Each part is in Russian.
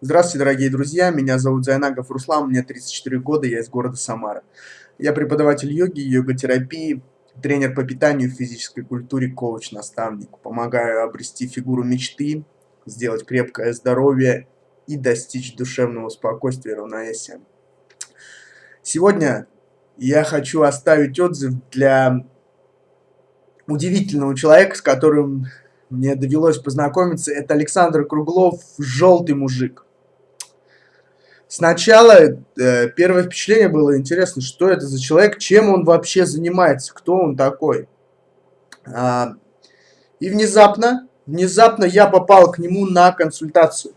Здравствуйте, дорогие друзья, меня зовут Зайнагов Руслан, мне 34 года, я из города Самара. Я преподаватель йоги, йога-терапии, тренер по питанию, физической культуре, коуч-наставник. Помогаю обрести фигуру мечты, сделать крепкое здоровье и достичь душевного спокойствия и равновесия. Сегодня я хочу оставить отзыв для удивительного человека, с которым мне довелось познакомиться. Это Александр Круглов, желтый мужик. Сначала э, первое впечатление было интересно, что это за человек, чем он вообще занимается, кто он такой. А, и внезапно, внезапно я попал к нему на консультацию.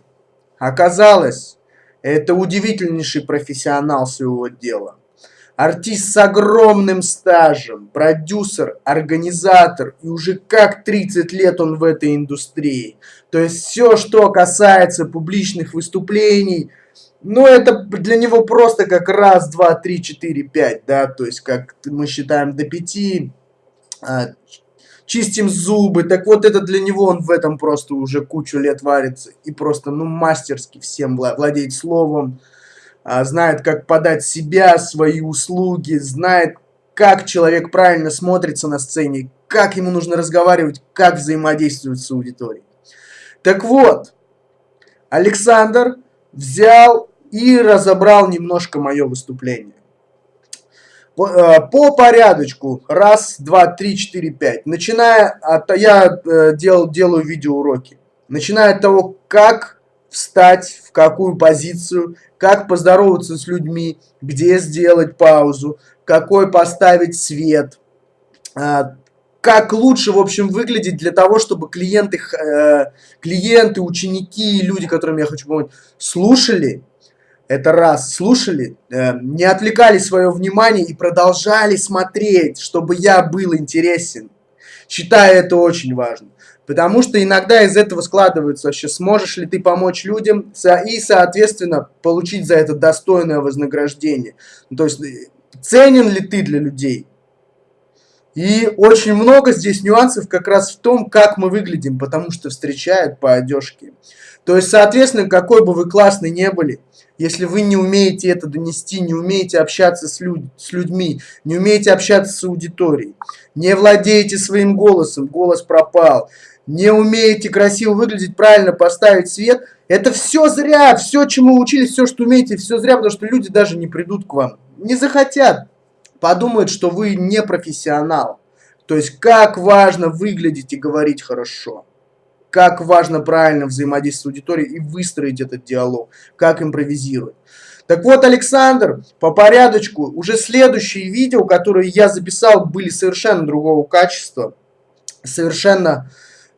Оказалось, это удивительнейший профессионал своего дела. Артист с огромным стажем, продюсер, организатор, и уже как 30 лет он в этой индустрии. То есть все, что касается публичных выступлений, ну это для него просто как раз, два, три, четыре, пять, да, то есть как мы считаем до пяти, а, чистим зубы, так вот это для него он в этом просто уже кучу лет варится и просто, ну, мастерски всем владеет словом, знает, как подать себя, свои услуги, знает, как человек правильно смотрится на сцене, как ему нужно разговаривать, как взаимодействовать с аудиторией. Так вот, Александр взял и разобрал немножко мое выступление. По, э, по порядочку. Раз, два, три, четыре, пять. Начиная от... Я э, дел, делаю видеоуроки. Начиная от того, как встать, в какую позицию, как поздороваться с людьми, где сделать паузу, какой поставить свет, а, как лучше, в общем, выглядеть для того, чтобы клиенты, э, клиенты, ученики, люди, которым я хочу помочь, слушали, это раз, слушали, э, не отвлекали свое внимание и продолжали смотреть, чтобы я был интересен. Считаю это очень важно. Потому что иногда из этого складывается вообще, сможешь ли ты помочь людям и, соответственно, получить за это достойное вознаграждение. Ну, то есть, э, ценен ли ты для людей? И очень много здесь нюансов как раз в том, как мы выглядим, потому что встречают по одежке. То есть, соответственно, какой бы вы классный не были, если вы не умеете это донести, не умеете общаться с, люд с людьми, не умеете общаться с аудиторией, не владеете своим голосом, голос пропал, не умеете красиво выглядеть, правильно поставить свет, это все зря, все, чему учились, все, что умеете, все зря, потому что люди даже не придут к вам, не захотят, подумают, что вы не профессионал. То есть, как важно выглядеть и говорить хорошо. Как важно правильно взаимодействовать с аудиторией и выстроить этот диалог, как импровизировать. Так вот, Александр, по порядочку, уже следующие видео, которые я записал, были совершенно другого качества, совершенно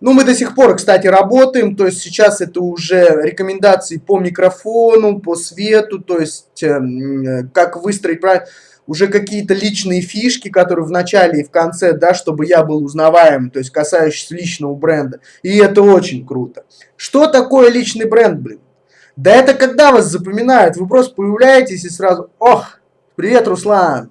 ну, мы до сих пор, кстати, работаем, то есть сейчас это уже рекомендации по микрофону, по свету, то есть э, как выстроить правильно, уже какие-то личные фишки, которые в начале и в конце, да, чтобы я был узнаваем, то есть касающиеся личного бренда. И это очень круто. Что такое личный бренд, блин? Да это когда вас запоминают, вы просто появляетесь и сразу, ох, привет, Руслан,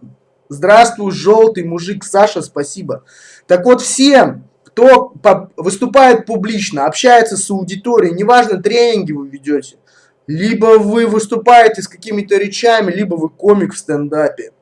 здравствуй, желтый мужик, Саша, спасибо. Так вот, всем, кто выступает публично, общается с аудиторией, неважно, тренинги вы ведете, либо вы выступаете с какими-то речами, либо вы комик в стендапе,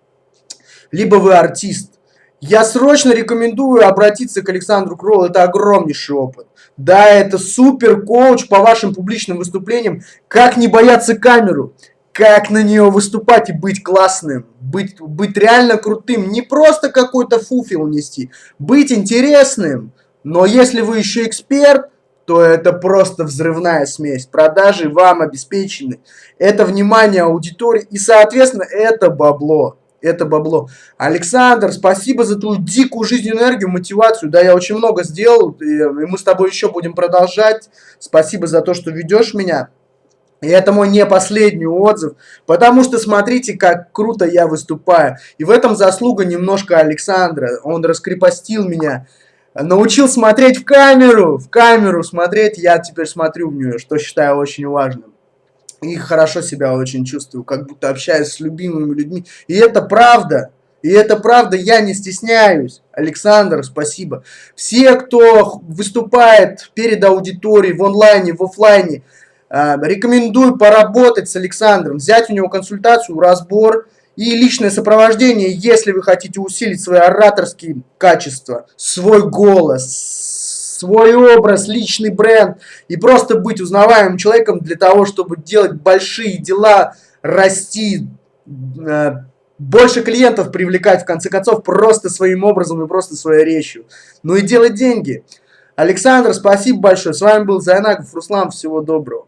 либо вы артист. Я срочно рекомендую обратиться к Александру Кроллу, это огромнейший опыт. Да, это супер коуч по вашим публичным выступлениям, как не бояться камеру, как на нее выступать и быть классным, быть, быть реально крутым, не просто какой-то фуфел нести, быть интересным, но если вы еще эксперт, то это просто взрывная смесь. Продажи вам обеспечены. Это внимание аудитории и, соответственно, это бабло. Это бабло. Александр, спасибо за твою дикую жизненную энергию, мотивацию. Да, я очень много сделал, и мы с тобой еще будем продолжать. Спасибо за то, что ведешь меня. И это мой не последний отзыв, потому что смотрите, как круто я выступаю. И в этом заслуга немножко Александра. Он раскрепостил меня научил смотреть в камеру, в камеру смотреть, я теперь смотрю в нее, что считаю очень важным. И хорошо себя очень чувствую, как будто общаюсь с любимыми людьми. И это правда. И это правда, я не стесняюсь. Александр, спасибо. Все, кто выступает перед аудиторией в онлайне, в офлайне, рекомендую поработать с Александром, взять у него консультацию, разбор и личное сопровождение, если вы хотите усилить свои ораторские качества, свой голос, свой образ, личный бренд и просто быть узнаваемым человеком для того, чтобы делать большие дела, расти, э, больше клиентов привлекать, в конце концов, просто своим образом и просто своей речью. Ну и делать деньги. Александр, спасибо большое. С вами был Зайнаков Руслан. Всего доброго.